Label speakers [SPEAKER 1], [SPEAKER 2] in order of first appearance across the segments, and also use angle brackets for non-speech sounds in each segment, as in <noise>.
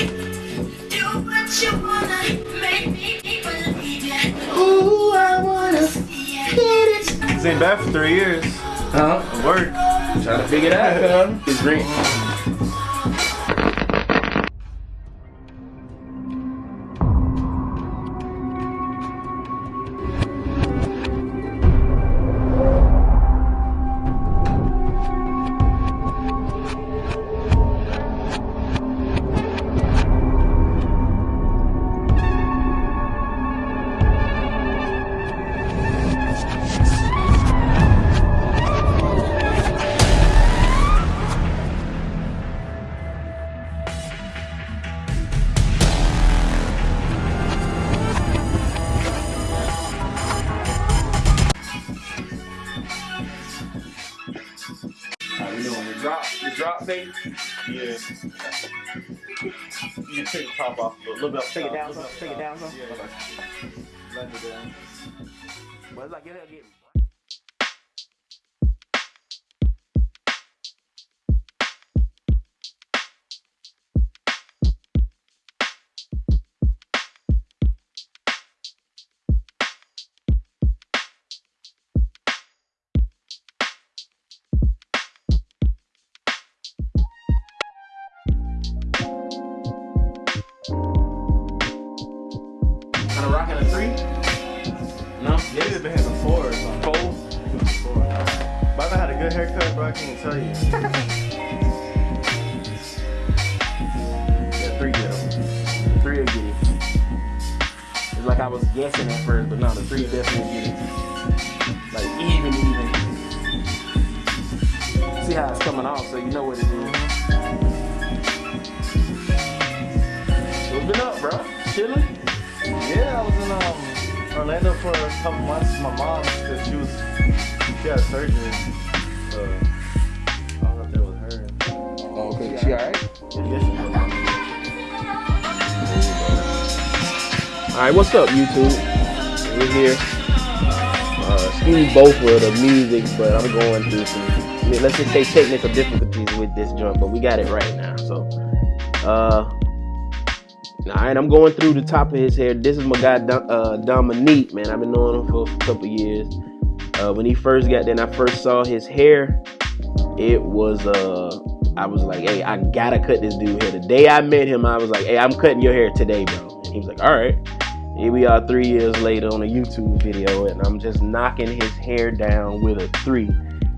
[SPEAKER 1] Do what you wanna, make me believe it.
[SPEAKER 2] Ooh, I wanna get it.
[SPEAKER 3] This ain't bad for three years.
[SPEAKER 2] Huh?
[SPEAKER 3] Work.
[SPEAKER 2] Trying to figure it out, cuz. It's green.
[SPEAKER 3] You can take the top off a little bit.
[SPEAKER 2] Take it down. Take it down some.
[SPEAKER 3] Yeah. Blend it down.
[SPEAKER 2] Well, it's like it'll get.
[SPEAKER 3] I can't tell you.
[SPEAKER 2] Yeah, three get 'em. Three get. It's like I was guessing at first, but no, the three definitely get. Like even, even. See how it's coming off, so you know what it is. Been up, bro? Chilling?
[SPEAKER 3] Yeah, I was in um, Orlando for a couple months with my mom because she was she had surgery. Uh,
[SPEAKER 2] She alright? Alright, what's up, YouTube? We're here. Uh, Steve Beaufort of the music, but I'm going through some, let's just say technical difficulties with this jump, but we got it right now. So, uh, alright, I'm going through the top of his hair. This is my guy, uh, Dominique, man. I've been knowing him for a couple years. Uh, when he first got there I first saw his hair, it was, uh, I was like, hey, I gotta cut this dude hair. The day I met him, I was like, hey, I'm cutting your hair today, bro. And he was like, all right. Here we are three years later on a YouTube video, and I'm just knocking his hair down with a three.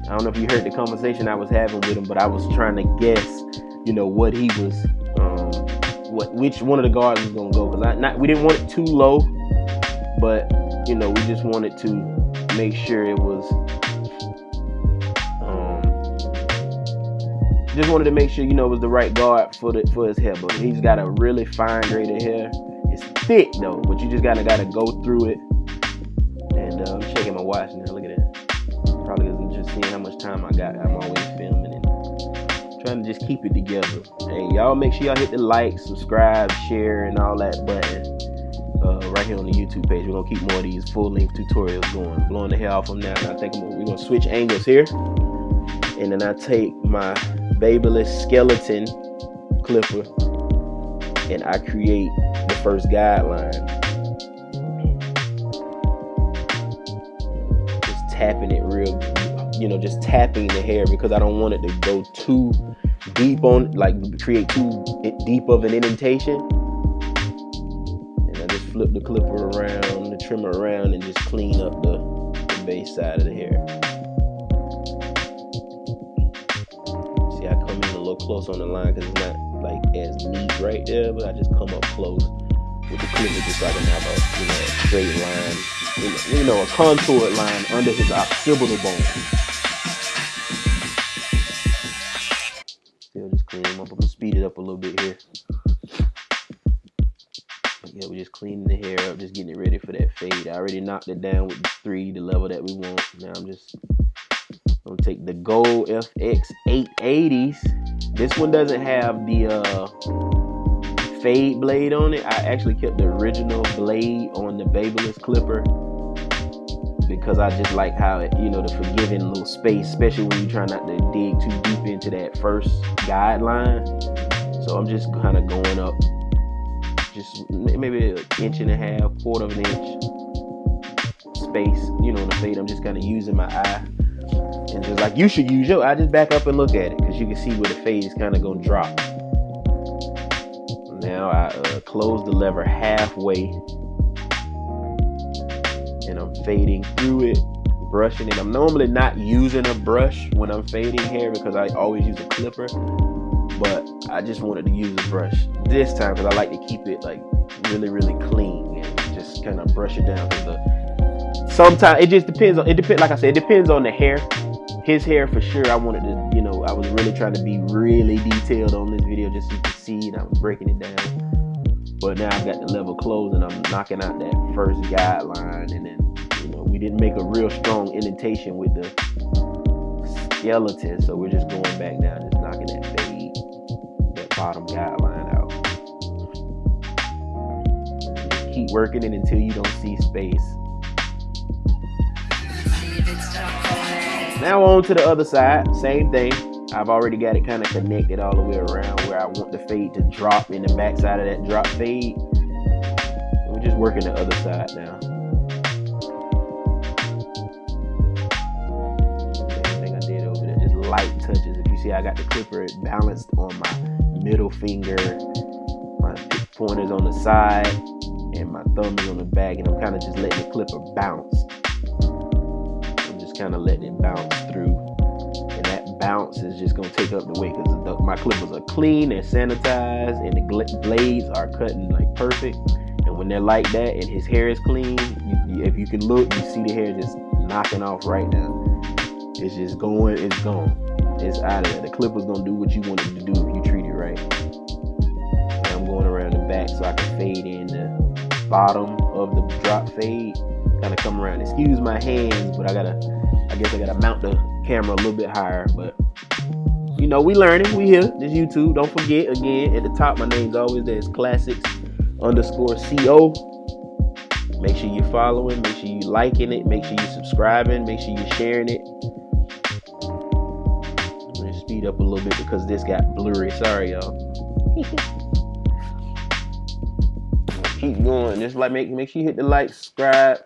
[SPEAKER 2] I don't know if you heard the conversation I was having with him, but I was trying to guess, you know, what he was, um, what which one of the guards was gonna go. Cause I not we didn't want it too low, but you know, we just wanted to make sure it was. Just wanted to make sure you know it was the right guard for the for his hair, but he's got a really fine braided hair. It's thick though, but you just gotta gotta go through it. And uh, I'm checking my watch now. Look at that. Probably just seeing how much time I got. I'm always filming and trying to just keep it together. Hey, y'all make sure y'all hit the like, subscribe, share, and all that button. Uh, right here on the YouTube page. We're gonna keep more of these full-length tutorials going. Blowing the hair off them now. And I think we're gonna switch angles here. And then I take my Babyliss skeleton clipper and I create the first guideline. Just tapping it real, you know, just tapping the hair because I don't want it to go too deep on, like create too deep of an indentation. And I just flip the clipper around, the trimmer around, and just clean up the, the base side of the hair. Little close on the line because it's not like as neat right there, but I just come up close with the clipper just so I can have a you know straight line, you know, you know a contoured line under his occipital bone. Still just clean him up. I'm gonna speed it up a little bit here. But yeah, we're just cleaning the hair up, just getting it ready for that fade. I already knocked it down with the three, the level that we want. Now I'm just gonna take the Gold FX 880s. This one doesn't have the uh, fade blade on it. I actually kept the original blade on the Babyliss clipper because I just like how it, you know, the forgiving little space, especially when you're trying not to dig too deep into that first guideline. So I'm just kind of going up, just maybe an inch and a half, quarter of an inch space, you know, in the fade. I'm just kind of using my eye. And just like you should use your eye, just back up and look at it because you can see where the fade is kind of going to drop. Now I uh, close the lever halfway and I'm fading through it, brushing it. I'm normally not using a brush when I'm fading hair because I always use a clipper, but I just wanted to use a brush this time because I like to keep it like really, really clean and just kind of brush it down. Sometimes it just depends on it depends. Like I said, it depends on the hair. His hair for sure. I wanted to, you know, I was really trying to be really detailed on this video just so you can see, and I was breaking it down. But now I've got the level closed and I'm knocking out that first guideline. And then you know we didn't make a real strong indentation with the skeleton. So we're just going back down just knocking that fade that bottom guideline out. Just keep working it until you don't see space now on to the other side same thing I've already got it kind of connected all the way around where I want the fade to drop in the backside of that drop fade. We're just working the other side now. Same thing I did over there, just light touches. If you see, I got the clipper balanced on my middle finger, my pointer's on the side, and my thumb is on the back, and I'm kind of just letting the clipper bounce. Kind of letting it bounce through and that bounce is just gonna take up the weight because my clippers are clean, they're sanitized, and the blades are cutting like perfect. And when they're like that, and his hair is clean, you, if you can look, you see the hair just knocking off right now. It's just going, it's gone, it's out of there. The clipper's gonna do what you want it to do if you treat it right. And I'm going around the back so I can fade in the bottom of the drop fade, kind of come around. Excuse my hands, but I gotta, guess I gotta mount the camera a little bit higher, but you know, we learning, we here. This YouTube. Don't forget again at the top, my name's always there. It's classics underscore co. Make sure you're following, make sure you liking it, make sure you're subscribing, make sure you're sharing it. I'm gonna speed up a little bit because this got blurry. Sorry, y'all. <laughs> Keep going. Just like make make sure you hit the like, subscribe,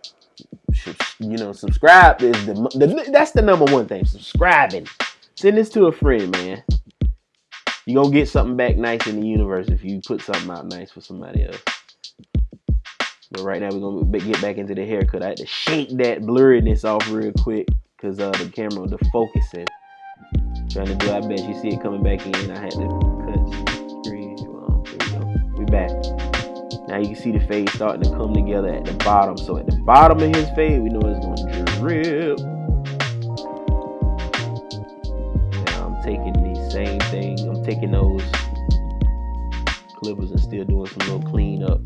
[SPEAKER 2] you know, subscribe is the, the that's the number one thing. Subscribing. Send this to a friend, man. You gonna get something back nice in the universe if you put something out nice for somebody else. But right now we're gonna get back into the haircut. I had to shake that blurriness off real quick because uh, the camera, the focusing. Trying to do. I bet you see it coming back in. I had to cut screen. Well, we go. We back. Now you can see the fade starting to come together at the bottom. So at the bottom of his fade, we know it's gonna drip. Now I'm taking the same thing. I'm taking those clippers and still doing some little cleanup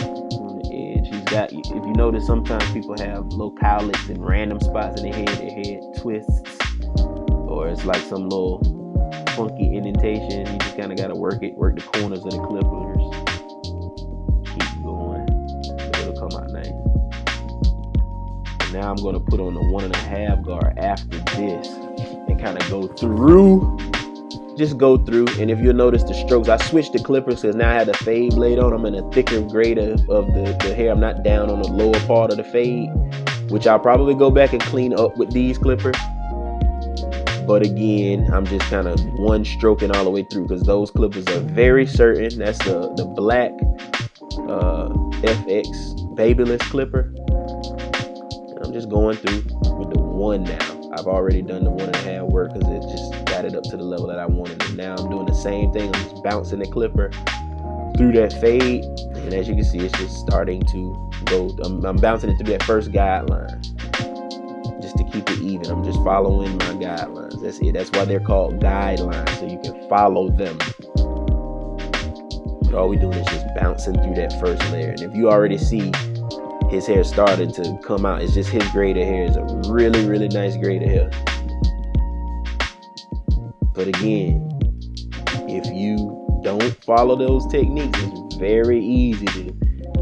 [SPEAKER 2] on the edge. He's got. If you notice, sometimes people have little cowlicks in random spots in their head. Their head twists, or it's like some little funky indentation. You just kind of got to work it, work the corners of the clippers. Now I'm gonna put on the one and a half guard after this and kind of go through. Just go through, and if you'll notice the strokes, I switched the clippers because now I had the fade blade on. I'm in a thicker grade of, of the, the hair. I'm not down on the lower part of the fade, which I'll probably go back and clean up with these clippers. But again, I'm just kind of one stroking all the way through because those clippers are very certain. That's the the black uh, FX Babyliss clipper. Just going through with the one now. I've already done the one and a half work because it just got it up to the level that I wanted. And now I'm doing the same thing. I'm just bouncing the clipper through that fade. And as you can see, it's just starting to go. I'm, I'm bouncing it through that first guideline just to keep it even. I'm just following my guidelines. That's it. That's why they're called guidelines, so you can follow them. But all we doing is just bouncing through that first layer. And if you already see his hair started to come out, it's just his grade of hair is a really, really nice grade of hair. But again, if you don't follow those techniques, it's very easy to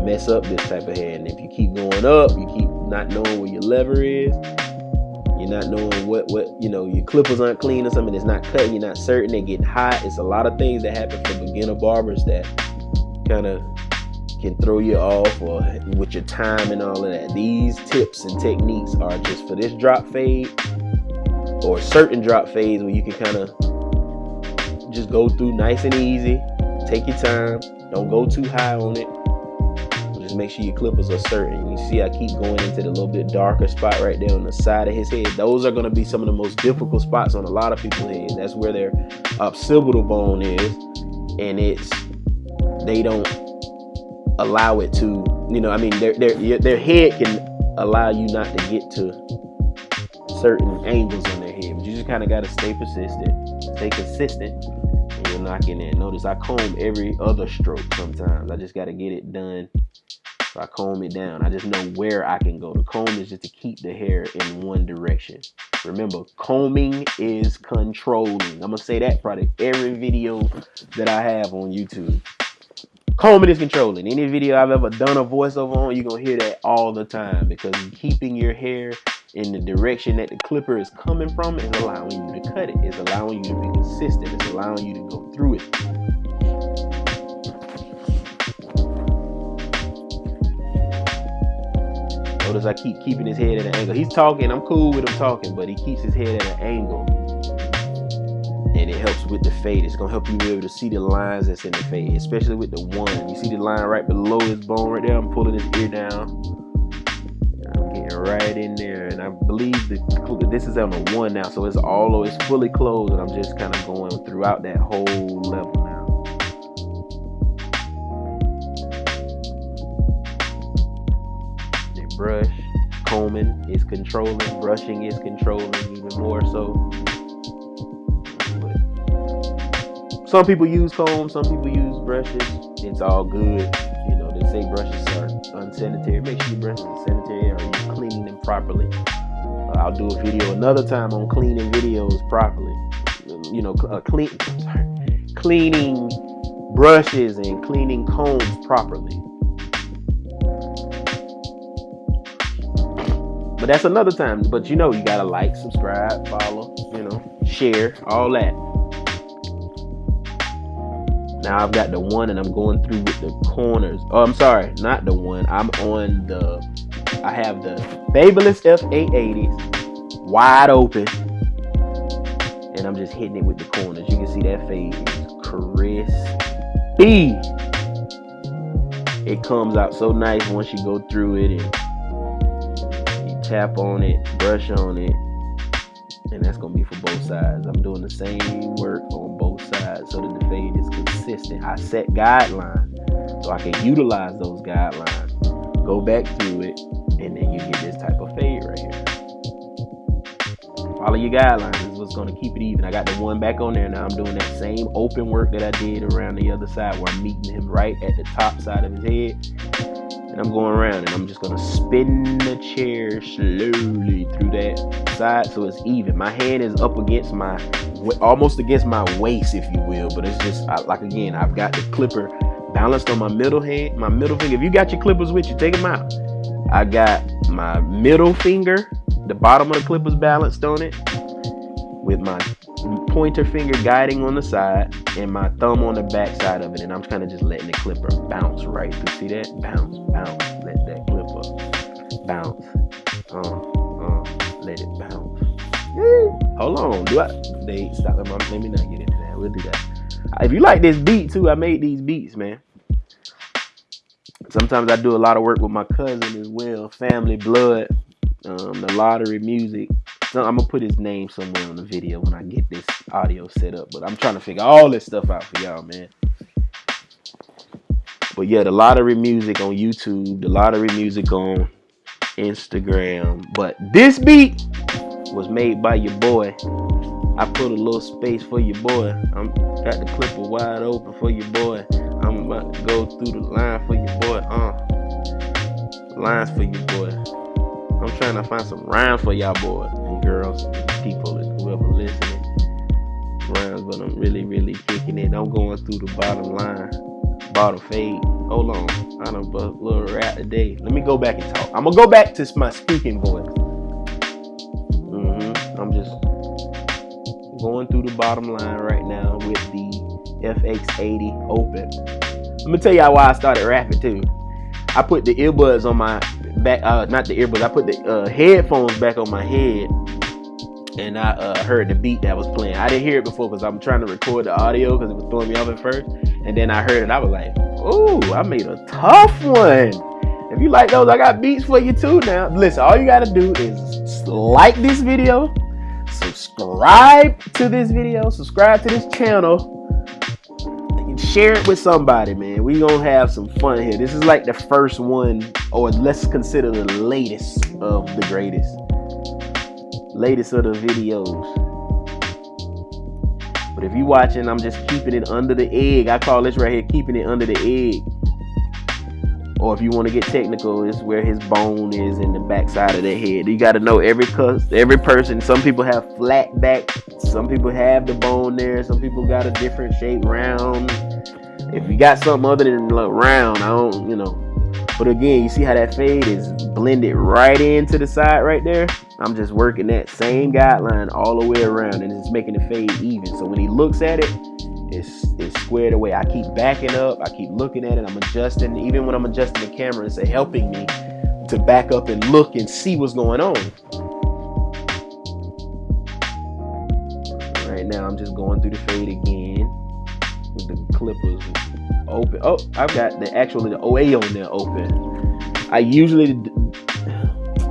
[SPEAKER 2] mess up this type of hair. And if you keep going up, you keep not knowing where your lever is, You're not knowing what what you know. Your clippers aren't clean or something. It's not cutting. You're not certain. They're getting hot. It's a lot of things that happen for beginner barbers that kind of can throw you off or with your time and all of that. These tips and techniques are just for this drop fade or certain drop fades where you can kind of just go through nice and easy. Take your time. Don't go too high on it. Just make sure your clippers are certain. You see, I keep going into the little bit darker spot right there on the side of his head. Those are going to be some of the most difficult spots on a lot of people's heads. That's where their occipital bone is, and it's they don't allow it to. You know, I mean, their their their head can allow you not to get to certain angles on their head, but you just kind of got to stay persistent, stay consistent, and you're knocking in. Notice I comb every other stroke sometimes. I just got to get it done. So I comb it down. I just know where I can go. The comb is just to keep the hair in one direction. Remember, combing is controlling. I'm gonna say that probably every video that I have on YouTube. Combing is controlling. Any video I've ever done a voiceover on, you're gonna hear that all the time because keeping your hair in the direction that the clipper is coming from is allowing you to cut it. It's allowing you to be consistent. It's allowing you to go through it. Notice I keep keeping his head at an angle. He's talking, I'm cool with him talking, but he keeps his head at an angle. And it helps with the fade. It's gonna help you be able to see the lines that's in the fade, especially with the one. You see the line right below his bone right there? I'm pulling his ear down. I'm getting right in there. And I believe the this is on the one now, so it's all it's fully closed, and I'm just kind of going throughout that whole level now. Brush, combing is controlling, brushing is controlling even more so. Some people use combs, some people use brushes. It's all good. You know, they say brushes are unsanitary. Make sure your brushes are sanitary or you're cleaning them properly. Uh, I'll do a video another time on cleaning videos properly. You know, uh, clean, cleaning brushes and cleaning combs properly. But that's another time. But you know, you gotta like, subscribe, follow, you know, share, all that. Now I've got the one and I'm going through with the corners. Oh, I'm sorry, not the one. I'm on the, I have the Babyliss F880s wide open. And I'm just hitting it with the corners. You can see that fade is crispy. It comes out so nice once you go through it and you tap on it, brush on it, and that's gonna be for both sides. I'm doing the same work on both sides so that the fade is consistent. I set guidelines so I can utilize those guidelines, go back through it, and then you get this type of fade right here. Follow your guidelines is what's gonna keep it even. I got the one back on there now. I'm doing that same open work that I did around the other side where I'm meeting him right at the top side of his head. And I'm going around and I'm just gonna spin the chair slowly through that side so it's even. My hand is up against my, almost against my waist, if you will. But it's just I, like again, I've got the clipper balanced on my middle hand, my middle finger. If you got your clippers with you, take them out. I got my middle finger, the bottom of the clippers balanced on it, with my pointer finger guiding on the side and my thumb on the back side of it and I'm kind of just letting the clipper bounce right through. See that? Bounce, bounce, let that clipper bounce. Uh, uh, let it bounce. Hold on, do I? They stop. Let me, not get into that. We'll do that. If you like this beat too, I made these beats, man. Sometimes I do a lot of work with my cousin as well, family, blood, um, the lottery music. So I'm gonna put his name somewhere on the video when I get this audio set up. But I'm trying to figure all this stuff out for y'all, man. But yeah, the lottery music on YouTube, the lottery music on Instagram. But this beat was made by your boy. I put a little space for your boy. I'm got the clipper wide open for your boy. I'm about to go through the line for your boy. Uh, lines for your boy. I'm trying to find some rhymes for y'all boys and girls, people, whoever listening. Rhymes, but I'm really, really kicking it. I'm going through the bottom line, bottom fade. Hold on, I done bust a little rap today. Let me go back and talk. I'm gonna go back to my speaking voice. Going through the bottom line right now with the FX80 open. Let me tell y'all why I started rapping too. I put the earbuds on my back, uh, not the earbuds. I put the uh, headphones back on my head, and I uh, heard the beat that was playing. I didn't hear it before because I'm trying to record the audio because it was throwing me off at first, and then I heard it. I was like, "Ooh, I made a tough one." If you like those, I got beats for you too. Now, listen, all you gotta do is like this video, subscribe to this video, subscribe to this channel, and share it with somebody, man. We gonna have some fun here. This is like the first one, or let's consider the latest of the greatest, latest of the videos. But if you watching, I'm just keeping it under the egg. I call this right here keeping it under the egg. Or if you want to get technical, it's where his bone is in the backside of the head. You got to know every every person. Some people have flat back. Some people have the bone there. Some people got a different shape, round. If you got something other than like round, I don't, you know. But again, you see how that fade is blended right into the side right there. I'm just working that same guideline all the way around, and it's making the fade even. So when he looks at it, it's, it's squared away. I keep backing up. I keep looking at it. I'm adjusting. Even when I'm adjusting the camera, it's helping me to back up and look and see what's going on. Right now, I'm just going through the fade again with the clippers open. Oh, I've got the actually the OA on there open. I usually,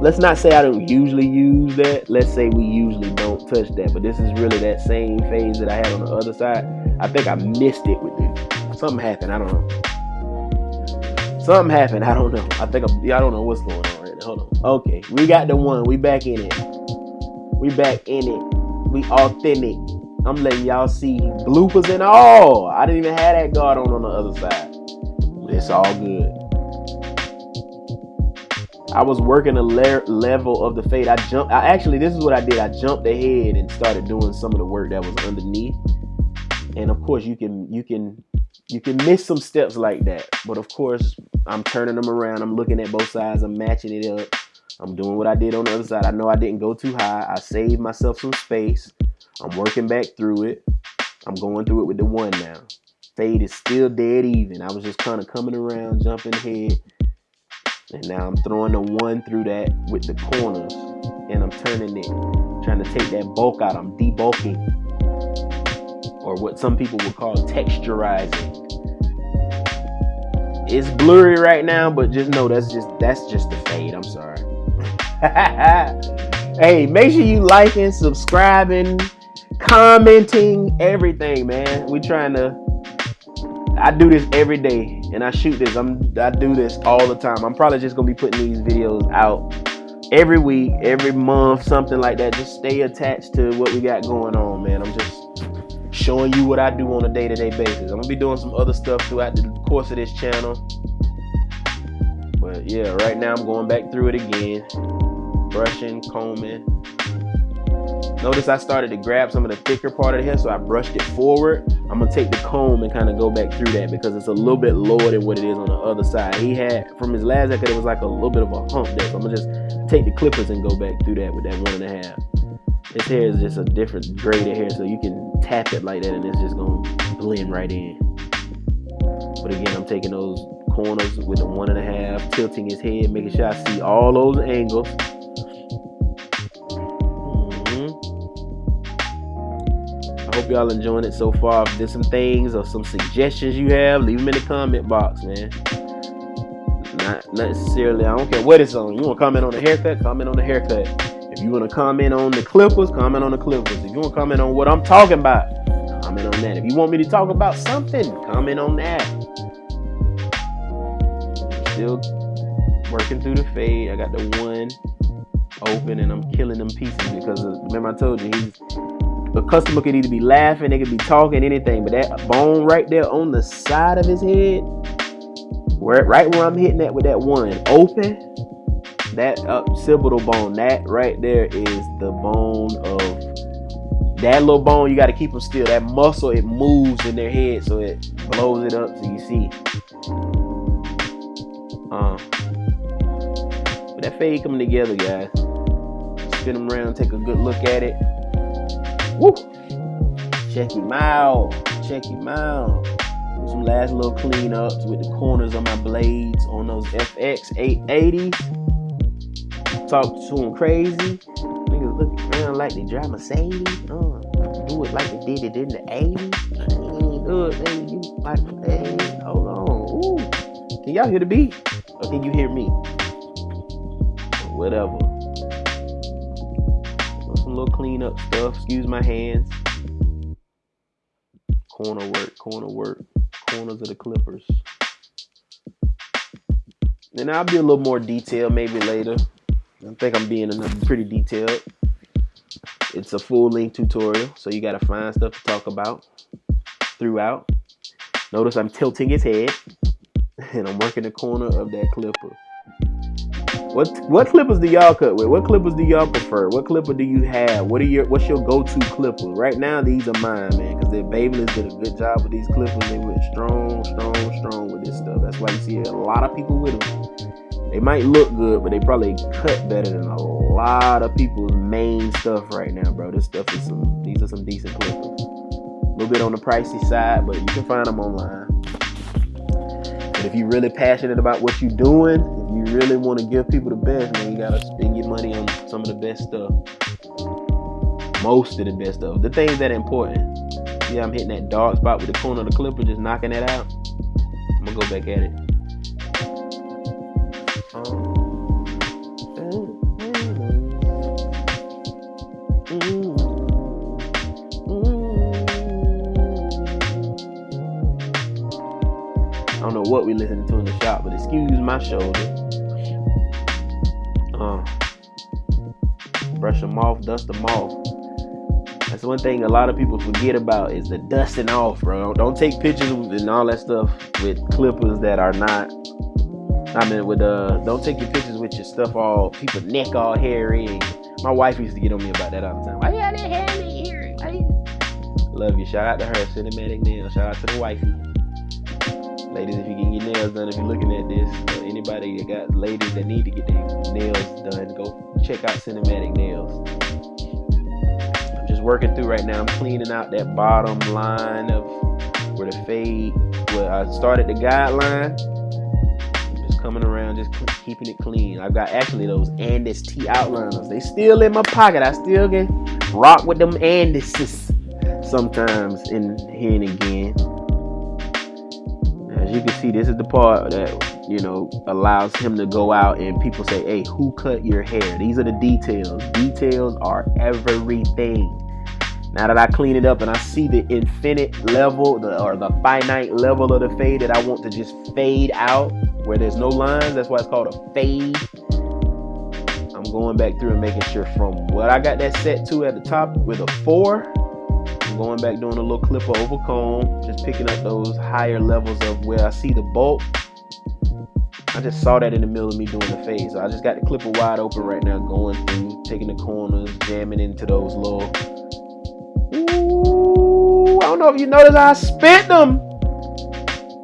[SPEAKER 2] let's not say I don't usually use that. Let's say we usually touch that. But this is really that same phase that I had on the other side. I think I missed it with it. Something happened. I don't know. Something happened. I don't know. I think I'm, I don't know what's going on right now. Hold on. Okay, we got the one. We back in it. We back in it. We authentic. I'm letting y'all see bloopers and all. I didn't even have that guard on on the other side. It's all good. I was working a le- level of the fade. I jumped. I actually, this is what I did. I jumped ahead and started doing some of the work that was underneath. And of course, you can you can you can miss some steps like that. But of course, I'm turning them around. I'm looking at both sides. I'm matching it up. I'm doing what I did on the other side. I know I didn't go too high. I saved myself some space. I'm working back through it. I'm going through it with the one now. Fade is still dead even. I was just kind of coming around, jumping ahead. And now I'm throwing the one through that with the corners. And I'm turning it, trying to take that bulk out. I'm debulking. Or what some people would call texturizing. It's blurry right now, but just know that's just that's just the fade. I'm sorry. <laughs> hey, make sure you liking, subscribing, commenting, everything, man. We trying to. I do this every day, and I shoot this. I'm I do this all the time. I'm probably just gonna be putting these videos out every week, every month, something like that. Just stay attached to what we got going on, man. I'm just showing you what I do on a day-to-day basis. I'm gonna be doing some other stuff throughout the course of this channel. But yeah, right now I'm going back through it again. Brushing, combing. Notice I started to grab some of the thicker part of the hair, so I brushed it forward. I'm gonna take the comb and kind of go back through that because it's a little bit lower than what it is on the other side. He had, from his last haircut, it was like a little bit of a hump there. So I'm gonna just take the clippers and go back through that with that one and a half. His hair is just a different grade of hair, so you can tap it like that and it's just gonna blend right in. But again, I'm taking those corners with the one and a half, tilting his head, making sure I see all those angles. Hope y'all enjoying it so far. If there's some things or some suggestions you have, leave them in the comment box, man. Not necessarily, I don't care what it's on. You want to comment on the haircut? Comment on the haircut. If you want to comment on the clippers, comment on the clippers. If you want to comment on what I'm talking about, comment on that. If you want me to talk about something, comment on that. Still working through the fade. I got the one open and I'm killing them pieces because of, remember I told you he's a customer could either be laughing, they could be talking, anything, but that bone right there on the side of his head, where right where I'm hitting that with that one open, that occipital bone, that right there is the bone of that little bone. You got to keep them still. That muscle it moves in their head, so it blows it up so you see. Uh, but that fade coming together, guys. Spin them around, take a good look at it. Woo! Check him out. Check him out. Do some last little cleanups with the corners of my blades on those FX 880s. Talk to them crazy. Niggas look around like they drive Mercedes. Uh, do it like they did it in the 80s. I ain't do it. You like, hey, hold on. Ooh. Can y'all hear the beat? Or can you hear me? Whatever. Some little cleanup stuff. Excuse my hands. Corner work, corner work, corners of the clippers. And I'll be a little more detailed maybe later. I think I'm being pretty detailed. It's a full length tutorial, so you gotta find stuff to talk about throughout. Notice I'm tilting his head <laughs> and I'm working the corner of that clipper. What what clippers do y'all cut with? What clippers do y'all prefer? What clipper do you have? What are your what's your go-to clipper? Right now, these are mine, man, because the Babyliss did a good job with these clippers. They went strong, strong, strong with this stuff. That's why you see a lot of people with them. They might look good, but they probably cut better than a lot of people's main stuff right now, bro. This stuff is some. These are some decent clippers. A little bit on the pricey side, but you can find them online. If you're really passionate about what you're doing, if you really want to give people the best, man, you gotta spend your money on some of the best stuff. Most of the best stuff. The things that are important. See, I'm hitting that dark spot with the corner of the clipper, just knocking that out. I'm gonna go back at it. I what we listening to in the shop, but excuse my shoulder. Uh, brush them off, dust them off. That's one thing a lot of people forget about is the dusting off, bro. Don't take pictures and all that stuff with clippers that are not. I mean, with uh, don't take your pictures with your stuff all people neck all hairy. My wife used to get on me about that all the time. Why you got that hair in Love you. Shout out to her, Cinematic Nail. Shout out to the wifey. Ladies, if you get your nails done, if you're looking at this, or anybody that got ladies that need to get their nails done, go check out Cinematic Nails. I'm just working through right now. I'm cleaning out that bottom line of where the fade, where I started the guideline. Just coming around, just keeping it clean. I've got actually those Andis T outliners. They still in my pocket. I still can rock with them Andises sometimes in here and again. You can see, this is the part that you know allows him to go out and people say, "Hey, who cut your hair?" These are the details. Details are everything. Now that I clean it up and I see the infinite level, the, or the finite level of the fade that I want to just fade out, where there's no lines, that's why it's called a fade. I'm going back through and making sure from what I got that set to at the top with a four, Going back doing a little clipper over comb, just picking up those higher levels of where I see the bulk. I just saw that in the middle of me doing the fade. So I just got the clipper wide open right now, going through, taking the corners, jamming into those little. Ooh, I don't know if you noticed I spit them.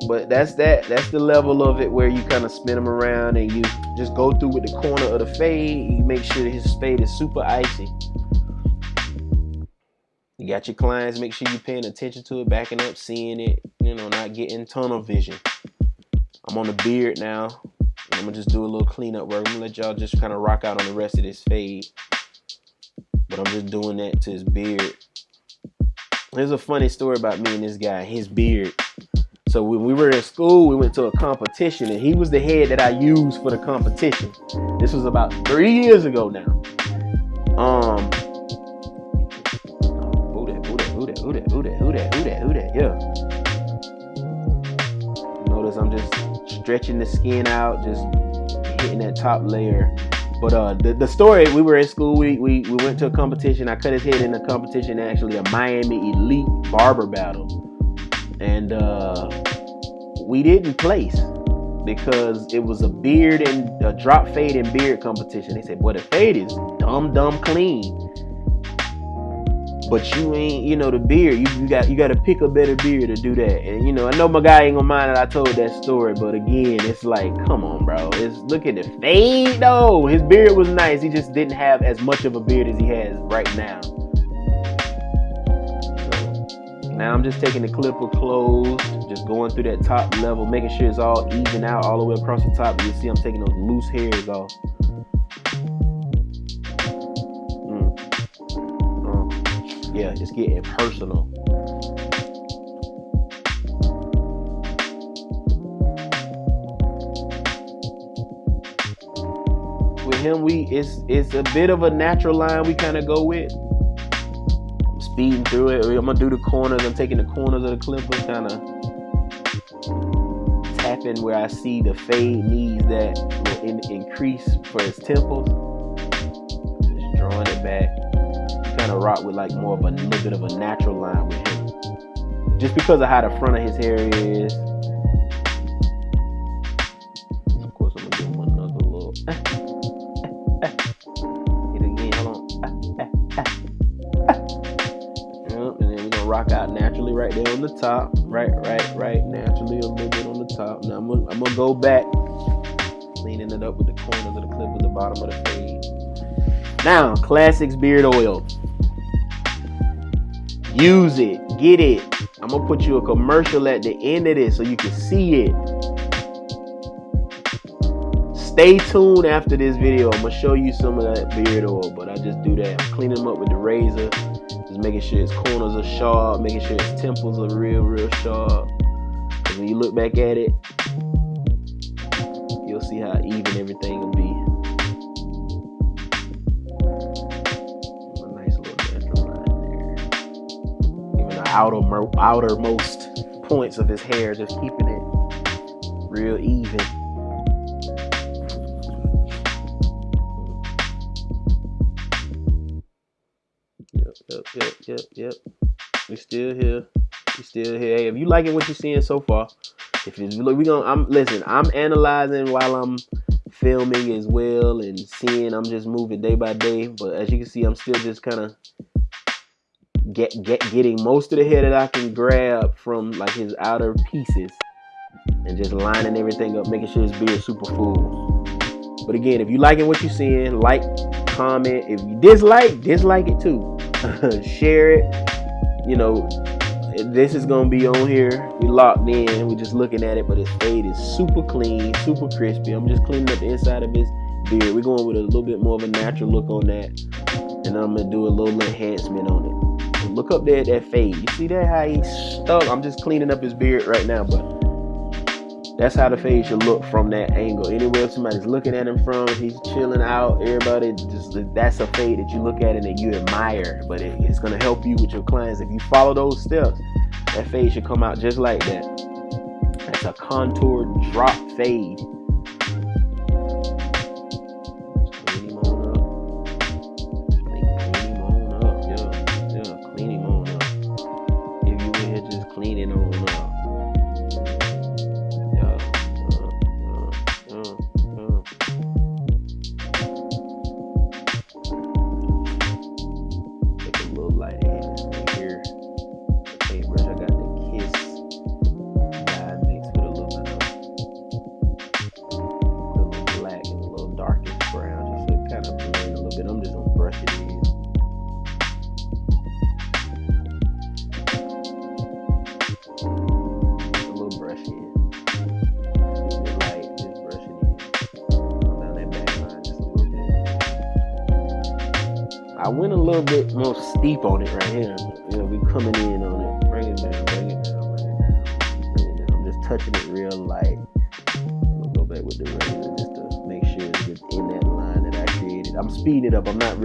[SPEAKER 2] But that's that. That's the level of it where you kind of spin them around and you just go through with the corner of the fade. You make sure his fade is super icy. Got your clients, make sure you're paying attention to it, backing up, seeing it, you know, not getting tunnel vision. I'm on the beard now. I'm gonna just do a little cleanup work. I'm gonna let y'all just kind of rock out on the rest of this fade. But I'm just doing that to his beard. There's a funny story about me and this guy, his beard. So when we were in school, we went to a competition, and he was the head that I used for the competition. This was about three years ago now. Um, Who that? Who that? Who that? Who that? Who that? Yeah. Notice I'm just stretching the skin out, just hitting that top layer. But uh, the, the story we were in school, we, we we went to a competition. I cut his head in a competition, actually a Miami Elite barber battle, and uh, we didn't place because it was a beard and a drop fade and beard competition. They said, "Boy, the fade is dumb, dumb clean." But you ain't, you know, the beard. You, you got you got to pick a better beard to do that. And you know, I know my guy ain't gonna mind that I told that story, but again, it's like, come on, bro. It's look at the fade though. His beard was nice. He just didn't have as much of a beard as he has right now. Now I'm just taking the clipper closed, just going through that top level, making sure it's all even out all the way across the top. You see I'm taking those loose hairs off. Yeah, it's getting personal. With him, we it's it's a bit of a natural line we kind of go with I'm speeding through it. I'm gonna do the corners. I'm taking the corners of the clipper, kind of tapping where I see the fade needs that in, increase for his temples. Just drawing it back. Kind of rock with like more of a little bit of a natural line with him. Just because of how the front of his hair is. Of course, I'm gonna give him another little. <laughs> Hit again. Hold on. <laughs> Yep, and then we're gonna rock out naturally right there on the top. Right, right, right, naturally a little bit on the top. Now I'm gonna, I'm gonna go back, cleaning it up with the corners of the clip with the bottom of the fade. Now, Classics Beard Oil. Use it, get it. I'm gonna put you a commercial at the end of this so you can see it. Stay tuned after this video. I'm gonna show you some of that beard oil, but I just do that. I'm cleaning them up with the razor. Just making sure his corners are sharp, making sure his temples are real, real sharp. Cause when you look back at it, you'll see how even everything will be. Outer, outermost points of his hair, just keeping it real even. Yep, yep, yep, yep, yep. We still here. We still here. Hey, if you liking what you're seeing so far, if you look, we gonna. I'm listen. I'm analyzing while I'm filming as well and seeing. I'm just moving day by day. But as you can see, I'm still just kind of get get getting most of the hair that I can grab from like his outer pieces and just lining everything up, making sure his beard super full. But again, if you liking what you're seeing, like, comment. If you dislike, dislike it too. <laughs> Share it. You know, this is gonna be on here. We locked in. We're just looking at it, but his fade is super clean, super crispy. I'm just cleaning up the inside of his beard. We're going with a little bit more of a natural look on that, and I'm gonna do a little enhancement on it. Look up there at that fade. You see that how he's stuck? I'm just cleaning up his beard right now, but that's how the fade should look from that angle. Anywhere somebody's looking at him from, he's chilling out. Everybody just that's a fade that you look at and that you admire. But it, it's gonna help you with your clients if you follow those steps. That fade should come out just like that. That's a contoured drop fade.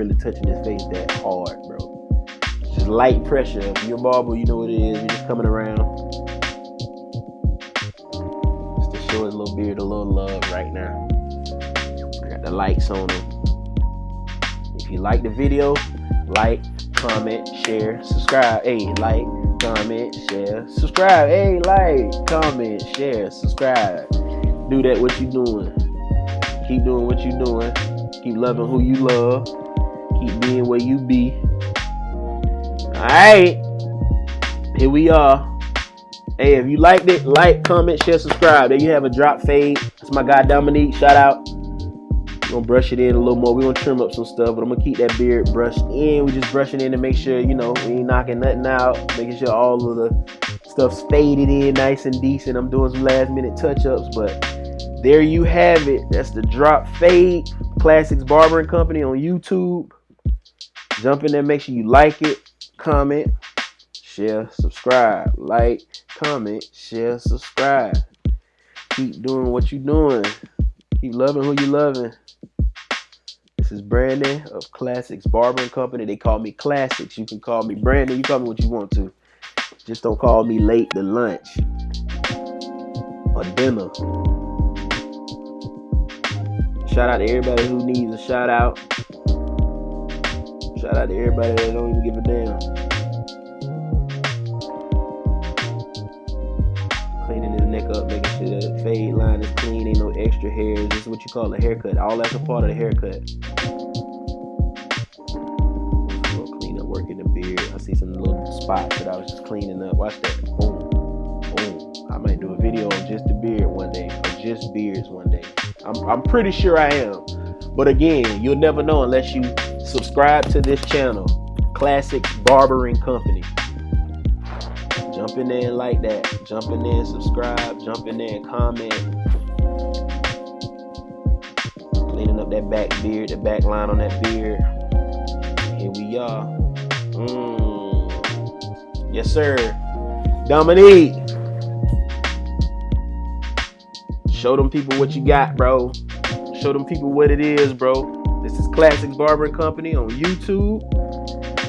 [SPEAKER 2] Really touching his face that hard, bro. Just light pressure. If you're a barber, you know what it is. You're just coming around. Just to show his little beard a little love right now. I got the lights on him. If you like the video, like, comment, share, subscribe. Hey, like, comment, share, subscribe. Hey, like, comment, share, subscribe. Do that what you doing. Keep doing what you doing. Keep loving who you love. Keep being where you be. Alright. Here we are. Hey, if you liked it, like, comment, share, subscribe. There you have a drop fade. That's my guy Dominique. Shout out. We Gonna brush it in a little more. We're gonna trim up some stuff, but I'm gonna keep that beard brushed in. We're just brushing in to make sure, you know, we ain't knocking nothing out, making sure all of the stuff's faded in nice and decent. I'm doing some last minute touch-ups, but there you have it. That's the drop fade classics barbering company on YouTube. Jump in there, make sure you like it, comment, share, subscribe, like, comment, share, subscribe. Keep doing what you're doing. Keep loving who you loving. This is Brandon of Classics Barbering Company. They call me Classics. You can call me Brandon. You call me what you want to. Just don't call me late to lunch or dinner. Shout out to everybody who needs a shout out. Shout out to everybody that don't even give a damn. Cleaning his neck up, making sure the fade line is clean, ain't no extra hairs. This is what you call a haircut. All that's a part of the haircut. Clean up work in the beard. I see some little spots that I was just cleaning up. Watch that. Boom. Boom. I might do a video on just the beard one day, or just beards one day. I'm, I'm pretty sure I am. But again, you'll never know unless you subscribe to this channel, Classic Barbering Company. Jump in there and like that. Jump in there and subscribe. Jump in there and comment. Cleaning up that back beard, the back line on that beard. Here we are. Mm. Yes, sir. Dominique. Show them people what you got, bro. Show them people what it is, bro. This is Classics Barber Company on YouTube.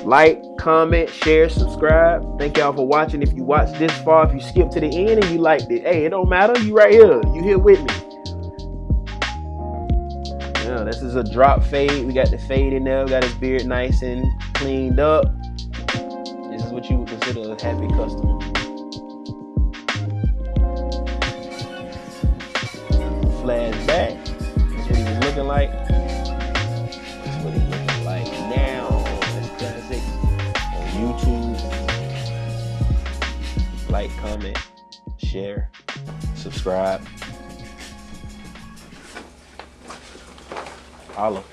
[SPEAKER 2] Like, comment, share, subscribe. Thank y'all for watching. If you watched this far, if you skipped to the end and you liked it, hey, it don't matter. You right here. You here with me. Yeah, this is a drop fade. We got the fade in there. We got his beard nice and cleaned up. This is what you would consider a happy customer. Flashback. That's what he was looking like. Like, comment, share, subscribe. Holla.